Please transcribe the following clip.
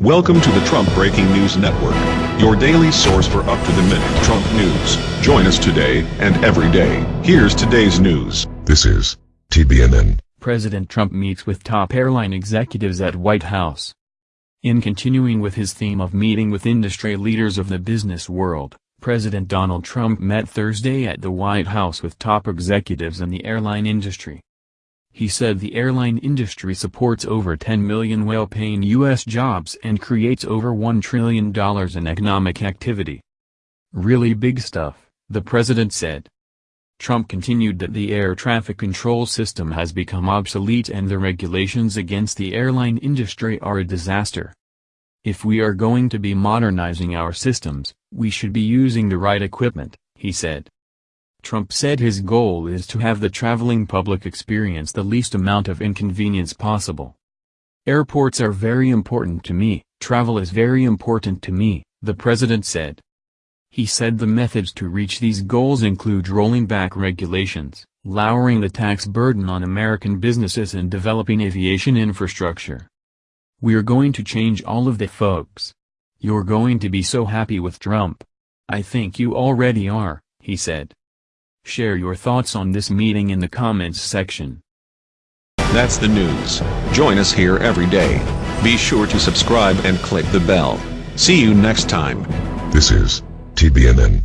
Welcome to the Trump Breaking News Network, your daily source for up-to-the-minute Trump news. Join us today and every day. Here's today's news. This is TBNN. President Trump meets with top airline executives at White House. In continuing with his theme of meeting with industry leaders of the business world, President Donald Trump met Thursday at the White House with top executives in the airline industry. He said the airline industry supports over 10 million well-paying U.S. jobs and creates over $1 trillion in economic activity. Really big stuff, the president said. Trump continued that the air traffic control system has become obsolete and the regulations against the airline industry are a disaster. If we are going to be modernizing our systems, we should be using the right equipment, he said. Trump said his goal is to have the traveling public experience the least amount of inconvenience possible. Airports are very important to me, travel is very important to me, the president said. He said the methods to reach these goals include rolling back regulations, lowering the tax burden on American businesses and developing aviation infrastructure. We're going to change all of the folks. You're going to be so happy with Trump. I think you already are, he said. Share your thoughts on this meeting in the comments section. That's the news. Join us here every day. Be sure to subscribe and click the bell. See you next time. This is TBNN.